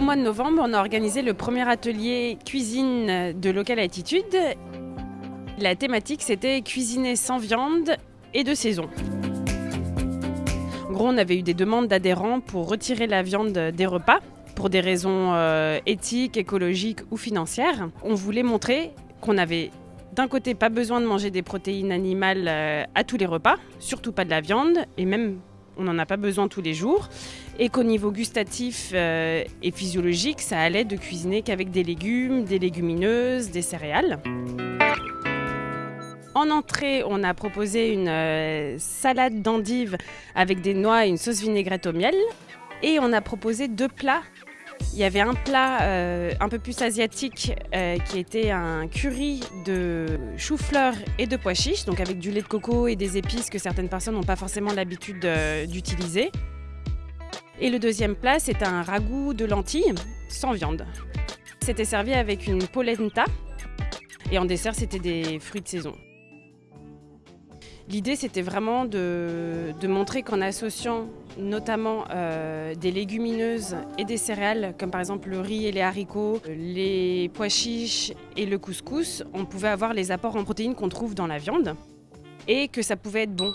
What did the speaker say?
mois de novembre, on a organisé le premier atelier cuisine de Local Attitude. La thématique, c'était cuisiner sans viande et de saison. En gros, on avait eu des demandes d'adhérents pour retirer la viande des repas pour des raisons euh, éthiques, écologiques ou financières. On voulait montrer qu'on avait d'un côté pas besoin de manger des protéines animales euh, à tous les repas, surtout pas de la viande, et même on n'en a pas besoin tous les jours, et qu'au niveau gustatif euh, et physiologique, ça allait de cuisiner qu'avec des légumes, des légumineuses, des céréales. En entrée, on a proposé une euh, salade d'endives avec des noix et une sauce vinaigrette au miel. Et on a proposé deux plats. Il y avait un plat euh, un peu plus asiatique euh, qui était un curry de chou-fleur et de pois chiches, donc avec du lait de coco et des épices que certaines personnes n'ont pas forcément l'habitude d'utiliser. Et le deuxième plat, c'est un ragoût de lentilles sans viande. C'était servi avec une polenta et en dessert, c'était des fruits de saison. L'idée, c'était vraiment de, montrer qu'en associant notamment euh, des légumineuses et des céréales, comme par exemple le riz et les haricots, les pois chiches et le couscous, on pouvait avoir les apports en protéines qu'on trouve dans la viande et que ça pouvait être bon.